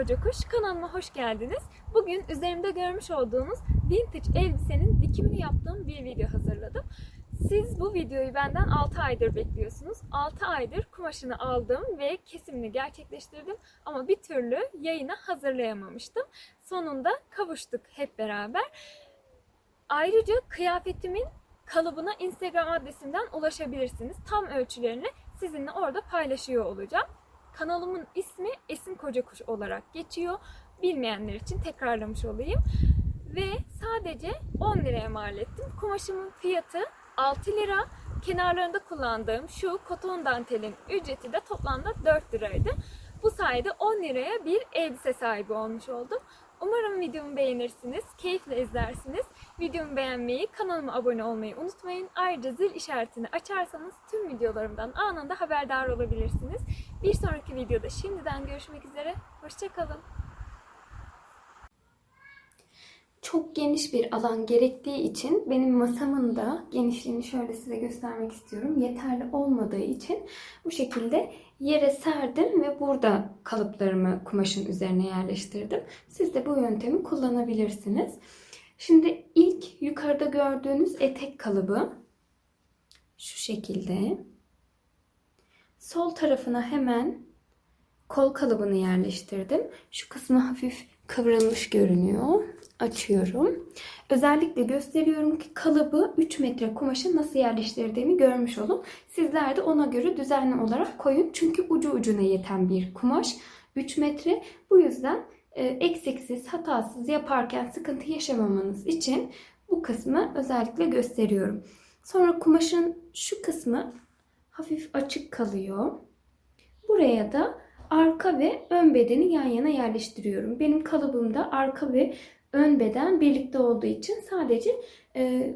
Koca Kuş kanalıma hoş geldiniz. Bugün üzerimde görmüş olduğunuz vintage elbisenin dikimini yaptığım bir video hazırladım. Siz bu videoyu benden 6 aydır bekliyorsunuz. 6 aydır kumaşını aldım ve kesimini gerçekleştirdim ama bir türlü yayına hazırlayamamıştım. Sonunda kavuştuk hep beraber. Ayrıca kıyafetimin kalıbına Instagram adresimden ulaşabilirsiniz. Tam ölçülerini sizinle orada paylaşıyor olacağım. Kanalımın ismi Esin Kocakuş olarak geçiyor. Bilmeyenler için tekrarlamış olayım. Ve sadece 10 liraya mal ettim. Kumaşımın fiyatı 6 lira. Kenarlarında kullandığım şu koton dantelin ücreti de toplamda 4 liraydı. Bu sayede 10 liraya bir elbise sahibi olmuş oldum. Umarım videomu beğenirsiniz, keyifle izlersiniz. Videomu beğenmeyi, kanalıma abone olmayı unutmayın. Ayrıca zil işaretini açarsanız tüm videolarımdan anında haberdar olabilirsiniz. Bir sonraki videoda şimdiden görüşmek üzere. Hoşçakalın. Çok geniş bir alan gerektiği için benim masamın da genişliğini şöyle size göstermek istiyorum. Yeterli olmadığı için bu şekilde yere serdim ve burada kalıplarımı kumaşın üzerine yerleştirdim. Siz de bu yöntemi kullanabilirsiniz. Şimdi ilk yukarıda gördüğünüz etek kalıbı şu şekilde. Sol tarafına hemen kol kalıbını yerleştirdim. Şu kısmı hafif kıvrılmış görünüyor. Açıyorum. Özellikle gösteriyorum ki kalıbı 3 metre kumaşı nasıl yerleştirdiğimi görmüş olun. Sizler de ona göre düzenli olarak koyun. Çünkü ucu ucuna yeten bir kumaş. 3 metre. Bu yüzden e, eksiksiz, hatasız yaparken sıkıntı yaşamamanız için bu kısmı özellikle gösteriyorum. Sonra kumaşın şu kısmı hafif açık kalıyor. Buraya da arka ve ön bedeni yan yana yerleştiriyorum. Benim kalıbımda arka ve ön beden birlikte olduğu için sadece e,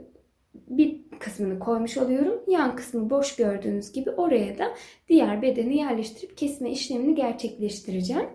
bir kısmını koymuş oluyorum. Yan kısmı boş gördüğünüz gibi oraya da diğer bedeni yerleştirip kesme işlemini gerçekleştireceğim.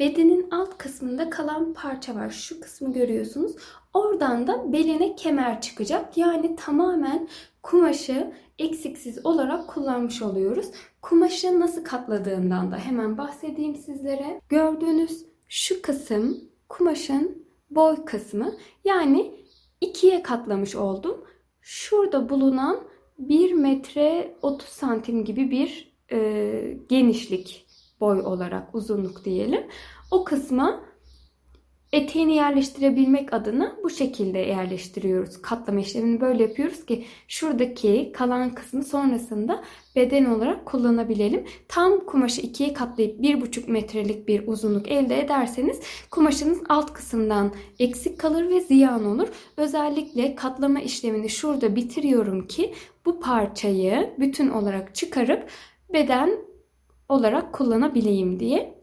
Bedenin alt kısmında kalan parça var. Şu kısmı görüyorsunuz. Oradan da beline kemer çıkacak. Yani tamamen kumaşı eksiksiz olarak kullanmış oluyoruz. Kumaşı nasıl katladığımdan da hemen bahsedeyim sizlere. Gördüğünüz şu kısım kumaşın boy kısmı. Yani ikiye katlamış oldum. Şurada bulunan 1 metre 30 santim gibi bir e, genişlik boy olarak uzunluk diyelim. O kısma eteğini yerleştirebilmek adına bu şekilde yerleştiriyoruz. Katlama işlemini böyle yapıyoruz ki şuradaki kalan kısmı sonrasında beden olarak kullanabilelim. Tam kumaşı ikiye katlayıp 1,5 metrelik bir uzunluk elde ederseniz kumaşınız alt kısımdan eksik kalır ve ziyan olur. Özellikle katlama işlemini şurada bitiriyorum ki bu parçayı bütün olarak çıkarıp beden olarak kullanabileyim diye.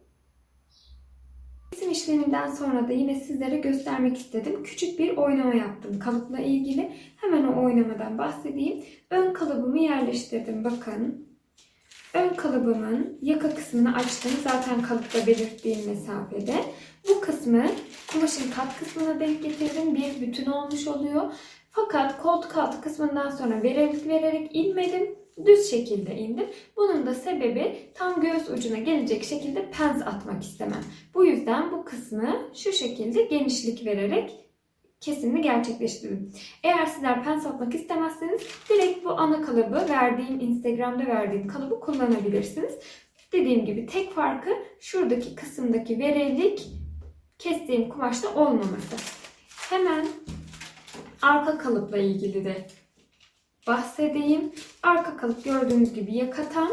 Kesim işleminden sonra da yine sizlere göstermek istedim. Küçük bir oynama yaptım kalıpla ilgili. Hemen o oynamadan bahsedeyim. Ön kalıbımı yerleştirdim bakın. Ön kalıbımın yaka kısmını açtım. Zaten kalıpta belirttiğim mesafede. Bu kısmı kumaşın kat kısmına denk getirdim. Bir bütün olmuş oluyor. Fakat koltuk altı kısmından sonra vererek vererek inmedim düz şekilde indim. Bunun da sebebi tam göğüs ucuna gelecek şekilde pens atmak istemem. Bu yüzden bu kısmı şu şekilde genişlik vererek kesimini gerçekleştirdim. Eğer sizler pens atmak istemezseniz direkt bu ana kalıbı verdiğim Instagram'da verdiğim kalıbı kullanabilirsiniz. Dediğim gibi tek farkı şuradaki kısımdaki verelik kestiğim kumaşta olmaması. Hemen arka kalıpla ilgili de bahsedeyim. Arka kalıp gördüğünüz gibi yakatan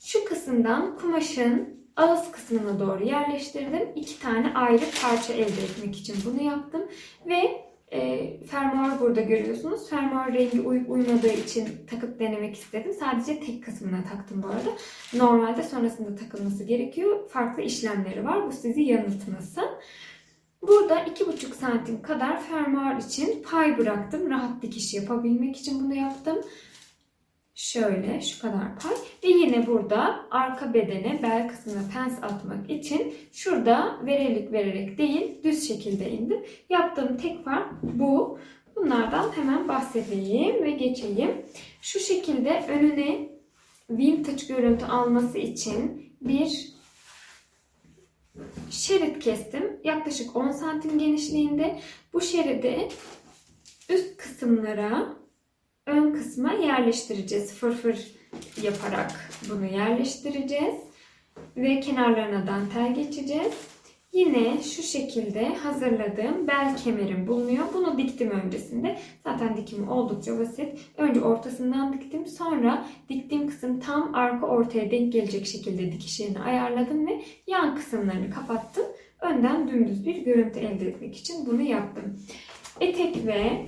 şu kısımdan kumaşın ağız kısmına doğru yerleştirdim. İki tane ayrı parça elde etmek için bunu yaptım. Ve e, fermuar burada görüyorsunuz. Fermuar rengi uyup uymadığı için takıp denemek istedim. Sadece tek kısmına taktım bu arada. Normalde sonrasında takılması gerekiyor. Farklı işlemleri var. Bu sizi yanıltmasın. Burada 2,5 santim kadar fermuar için pay bıraktım. Rahat dikiş yapabilmek için bunu yaptım. Şöyle şu kadar pay. Ve yine burada arka bedene bel kısmına pens atmak için şurada verelik vererek değil düz şekilde indim. Yaptığım tek fark bu. Bunlardan hemen bahsedeyim ve geçeyim. Şu şekilde önüne vintage görüntü alması için bir şerit kestim. Yaklaşık 10 santim genişliğinde. Bu şeridi üst kısımlara, ön kısma yerleştireceğiz. Fırfır yaparak bunu yerleştireceğiz. Ve kenarlarına dantel geçeceğiz. Yine şu şekilde hazırladığım bel kemerim bulunuyor. Bunu diktim öncesinde. Zaten dikimi oldukça basit. Önce ortasından diktim. Sonra diktiğim kısım tam arka ortaya denk gelecek şekilde dikiş yerini ayarladım ve yan kısımlarını kapattım. Önden dümdüz bir görüntü elde etmek için bunu yaptım. Etek ve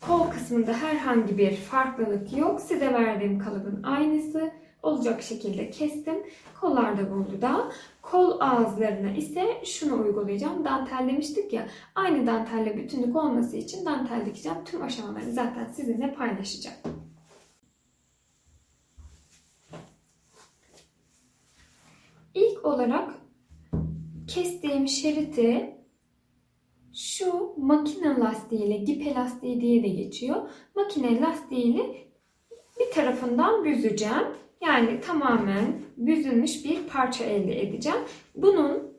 kol kısmında herhangi bir farklılık yok. Size verdiğim kalıbın aynısı olacak şekilde kestim. Kollarda burada. Kol ağızlarına ise şunu uygulayacağım. Dantel demiştik ya. Aynı dantelle bütünlük olması için dantel dikeceğim. Tüm aşamalarını zaten sizinle paylaşacağım. İlk olarak kestiğim şeriti şu makine lastiğiyle, gip lastiği diye de geçiyor. Makine lastiğiyle bir tarafından büzeceğim. Yani tamamen büzülmüş bir parça elde edeceğim. Bunun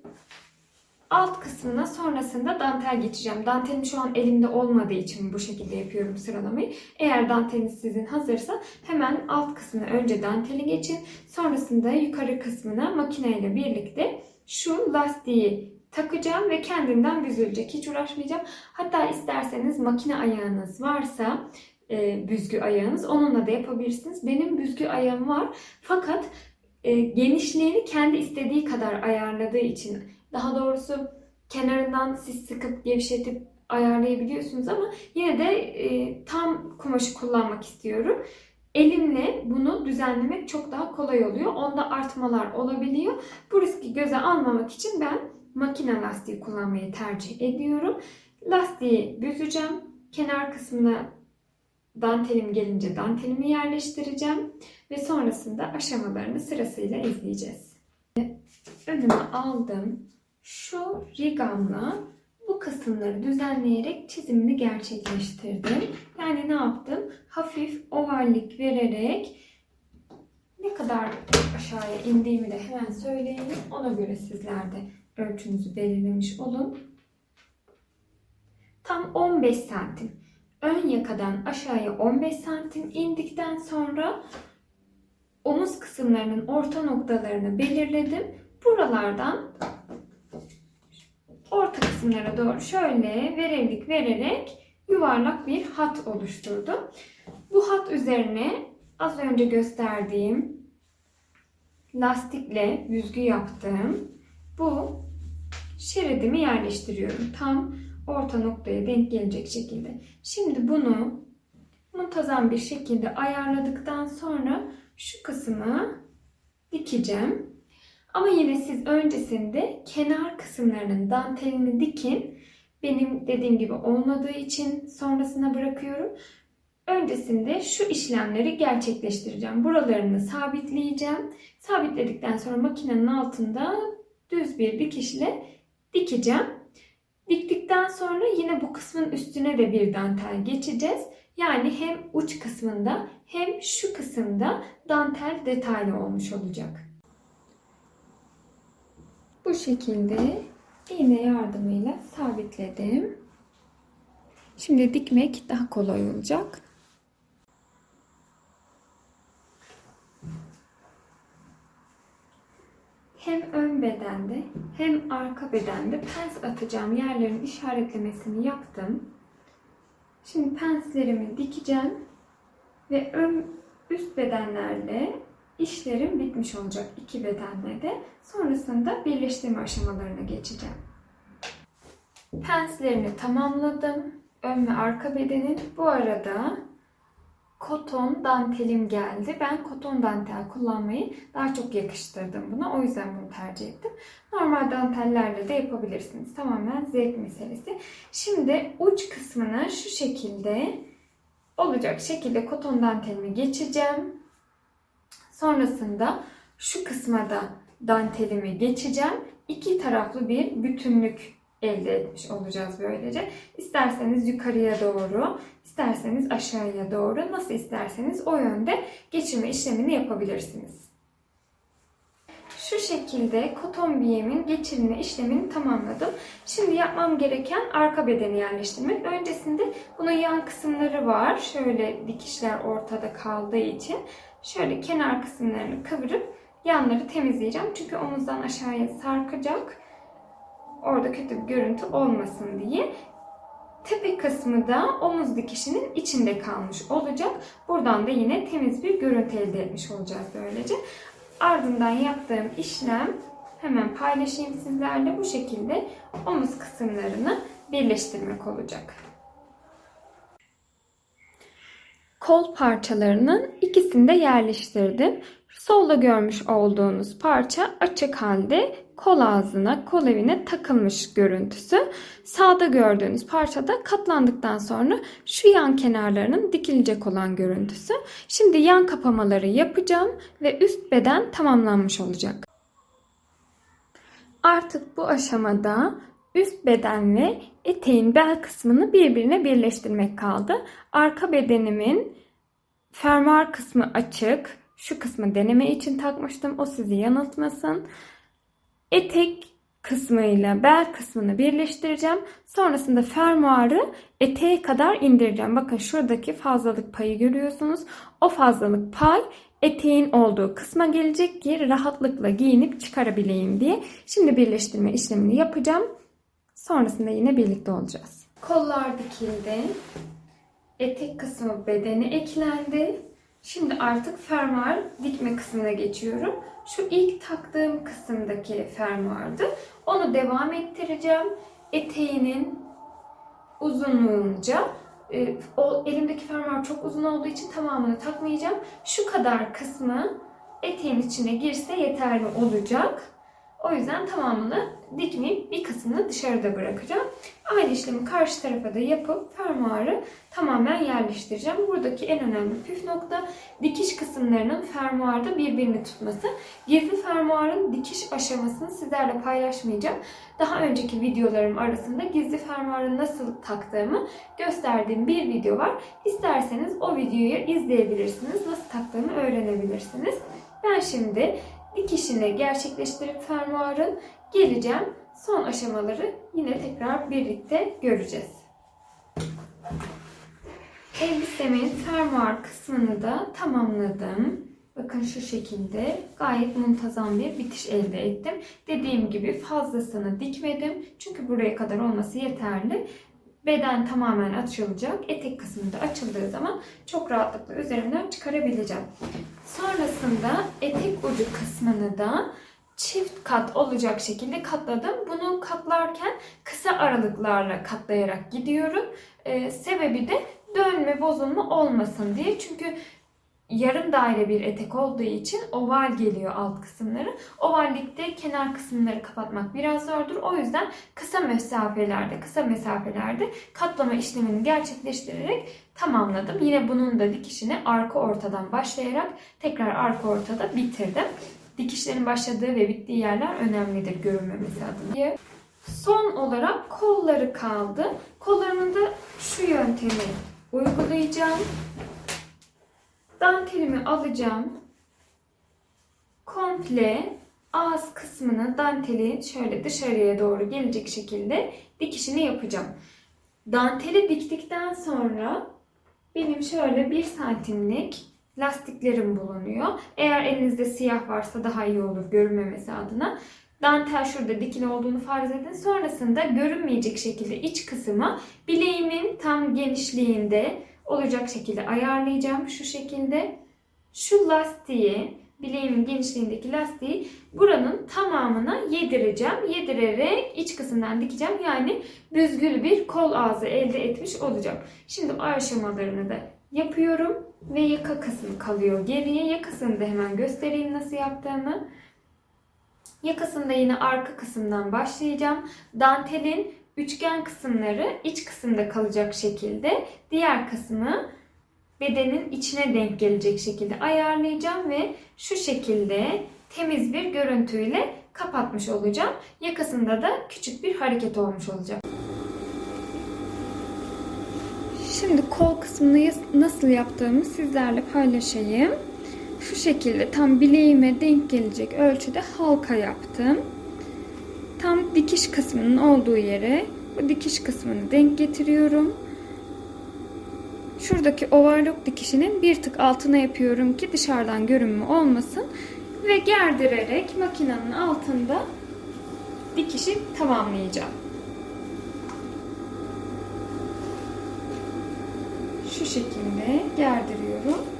alt kısmına sonrasında dantel geçeceğim. Dantelim şu an elimde olmadığı için bu şekilde yapıyorum sıralamayı. Eğer danteliniz sizin hazırsa hemen alt kısmına önce danteli geçin. Sonrasında yukarı kısmına makineyle birlikte şu lastiği takacağım ve kendinden büzülecek. Hiç uğraşmayacağım. Hatta isterseniz makine ayağınız varsa e, büzgü ayağınız. Onunla da yapabilirsiniz. Benim büzgü ayağım var. Fakat e, genişliğini kendi istediği kadar ayarladığı için daha doğrusu kenarından siz sıkıp gevşetip ayarlayabiliyorsunuz ama yine de e, tam kumaşı kullanmak istiyorum. Elimle bunu düzenlemek çok daha kolay oluyor. Onda artmalar olabiliyor. Bu riski göze almamak için ben makine lastiği kullanmayı tercih ediyorum. Lastiği büzeceğim. Kenar kısmına dantelim gelince dantelimi yerleştireceğim ve sonrasında aşamalarını sırasıyla izleyeceğiz. Önüme aldım. Şu rigamla bu kısımları düzenleyerek çizimini gerçekleştirdim. Yani ne yaptım? Hafif ovallik vererek ne kadar aşağıya indiğimi de hemen söyleyeyim. Ona göre sizler de ölçünüzü belirlemiş olun. Tam 15 santim ön yakadan aşağıya 15 santim indikten sonra omuz kısımlarının orta noktalarını belirledim. Buralardan orta kısımlara doğru şöyle verevlik vererek yuvarlak bir hat oluşturdum. Bu hat üzerine az önce gösterdiğim lastikle büzgü yaptığım bu şeridimi yerleştiriyorum. Tam orta noktaya denk gelecek şekilde. Şimdi bunu muntazam bir şekilde ayarladıktan sonra şu kısmı dikeceğim. Ama yine siz öncesinde kenar kısımlarının dantelini dikin. Benim dediğim gibi olmadığı için sonrasına bırakıyorum. Öncesinde şu işlemleri gerçekleştireceğim. Buralarını sabitleyeceğim. Sabitledikten sonra makinenin altında düz bir dikişle dikeceğim. Sonra yine bu kısmın üstüne de bir dantel geçeceğiz. Yani hem uç kısmında hem şu kısımda dantel detaylı olmuş olacak. Bu şekilde iğne yardımıyla sabitledim. Şimdi dikmek daha kolay olacak. hem ön bedende hem arka bedende pens atacağım yerlerin işaretlemesini yaptım. Şimdi penslerimi dikeceğim ve ön üst bedenlerle işlerim bitmiş olacak iki bedenle de. Sonrasında birleştirme aşamalarına geçeceğim. Penslerini tamamladım. Ön ve arka bedenin. Bu arada koton dantelim geldi. Ben koton dantel kullanmayı daha çok yakıştırdım buna. O yüzden bunu tercih ettim. Normal dantellerle de yapabilirsiniz. Tamamen zevk meselesi. Şimdi uç kısmına şu şekilde olacak şekilde koton dantelimi geçeceğim. Sonrasında şu kısma da dantelimi geçeceğim. İki taraflı bir bütünlük elde etmiş olacağız böylece. İsterseniz yukarıya doğru, isterseniz aşağıya doğru, nasıl isterseniz o yönde geçirme işlemini yapabilirsiniz. Şu şekilde koton biyemin geçirme işlemini tamamladım. Şimdi yapmam gereken arka bedeni yerleştirmek. Öncesinde bunun yan kısımları var. Şöyle dikişler ortada kaldığı için şöyle kenar kısımlarını kıvırıp yanları temizleyeceğim. Çünkü omuzdan aşağıya sarkacak. Orada kötü bir görüntü olmasın diye. Tepe kısmı da omuz dikişinin içinde kalmış olacak. Buradan da yine temiz bir görüntü elde etmiş olacağız böylece. Ardından yaptığım işlem hemen paylaşayım sizlerle. Bu şekilde omuz kısımlarını birleştirmek olacak. Kol parçalarının ikisini de yerleştirdim. Solda görmüş olduğunuz parça açık halde kol ağzına, kol evine takılmış görüntüsü. Sağda gördüğünüz parça da katlandıktan sonra şu yan kenarlarının dikilecek olan görüntüsü. Şimdi yan kapamaları yapacağım ve üst beden tamamlanmış olacak. Artık bu aşamada üst beden ve eteğin bel kısmını birbirine birleştirmek kaldı. Arka bedenimin fermuar kısmı açık. Şu kısmı deneme için takmıştım. O sizi yanıltmasın. Etek kısmıyla bel kısmını birleştireceğim. Sonrasında fermuarı eteğe kadar indireceğim. Bakın şuradaki fazlalık payı görüyorsunuz. O fazlalık pay eteğin olduğu kısma gelecek ki rahatlıkla giyinip çıkarabileyim diye. Şimdi birleştirme işlemini yapacağım. Sonrasında yine birlikte olacağız. Kollar dikildi. Etek kısmı bedeni eklendi. Şimdi artık fermuar dikme kısmına geçiyorum. Şu ilk taktığım kısımdaki fermuardı. Onu devam ettireceğim. Eteğinin uzunluğunca e, o elimdeki fermuar çok uzun olduğu için tamamını takmayacağım. Şu kadar kısmı eteğin içine girse yeterli olacak. O yüzden tamamını dikmeyip bir kısmını dışarıda bırakacağım. Aynı işlemi karşı tarafa da yapıp fermuarı tamamen yerleştireceğim. Buradaki en önemli püf nokta dikiş kısımlarının fermuarda birbirini tutması. Gizli fermuarın dikiş aşamasını sizlerle paylaşmayacağım. Daha önceki videolarım arasında gizli fermuarı nasıl taktığımı gösterdiğim bir video var. İsterseniz o videoyu izleyebilirsiniz. Nasıl taktığımı öğrenebilirsiniz. Ben şimdi dikişini gerçekleştirip fermuarın geleceğim. Son aşamaları yine tekrar birlikte göreceğiz. Elbisemin fermuar kısmını da tamamladım. Bakın şu şekilde gayet muntazam bir bitiş elde ettim. Dediğim gibi fazlasını dikmedim. Çünkü buraya kadar olması yeterli. Beden tamamen açılacak. Etek kısmı da açıldığı zaman çok rahatlıkla üzerimden çıkarabileceğim. Sonrasında etek ucu kısmını da çift kat olacak şekilde katladım. Bunu katlarken kısa aralıklarla katlayarak gidiyorum. Ee, sebebi de dönme bozulma olmasın diye. Çünkü yarım daire bir etek olduğu için oval geliyor alt kısımları. Ovallikte kenar kısımları kapatmak biraz zordur. O yüzden kısa mesafelerde, kısa mesafelerde katlama işlemini gerçekleştirerek tamamladım. Yine bunun da dikişini arka ortadan başlayarak tekrar arka ortada bitirdim. Dikişlerin başladığı ve bittiği yerler önemlidir görünmemesi adına. Son olarak kolları kaldı. Kollarımın da şu yöntemi uygulayacağım. Dantelimi alacağım. Komple ağız kısmını danteli şöyle dışarıya doğru gelecek şekilde dikişini yapacağım. Danteli diktikten sonra benim şöyle bir santimlik lastiklerim bulunuyor. Eğer elinizde siyah varsa daha iyi olur görünmemesi adına. Dantel şurada dikili olduğunu farz edin. Sonrasında görünmeyecek şekilde iç kısmı bileğimin tam genişliğinde olacak şekilde ayarlayacağım. Şu şekilde şu lastiği bileğimin genişliğindeki lastiği buranın tamamına yedireceğim. Yedirerek iç kısımdan dikeceğim. Yani büzgül bir kol ağzı elde etmiş olacağım. Şimdi aşamalarını da yapıyorum ve yaka kısmı kalıyor geriye. Yakasını da hemen göstereyim nasıl yaptığımı. Yakasında yine arka kısımdan başlayacağım. Dantelin üçgen kısımları iç kısımda kalacak şekilde diğer kısmı bedenin içine denk gelecek şekilde ayarlayacağım ve şu şekilde temiz bir görüntüyle kapatmış olacağım. Yakasında da küçük bir hareket olmuş olacak. Şimdi kol kısmını nasıl yaptığımı sizlerle paylaşayım. Şu şekilde tam bileğime denk gelecek ölçüde halka yaptım. Tam dikiş kısmının olduğu yere bu dikiş kısmını denk getiriyorum. Şuradaki overlock dikişinin bir tık altına yapıyorum ki dışarıdan görünümü olmasın. Ve gerdirerek makinenin altında dikişi tamamlayacağım. Şu şekilde gerdiriyorum.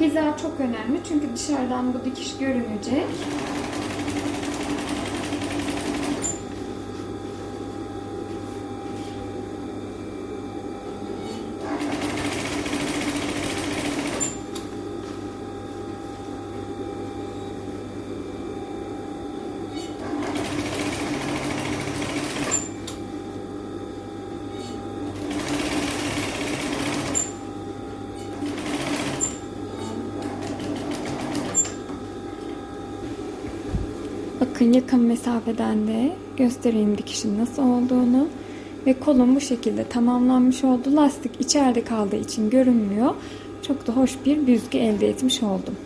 Hiza çok önemli çünkü dışarıdan bu dikiş görünecek. Bakın yakın mesafeden de göstereyim dikişin nasıl olduğunu. Ve kolum bu şekilde tamamlanmış oldu. Lastik içeride kaldığı için görünmüyor. Çok da hoş bir büzgü elde etmiş oldum.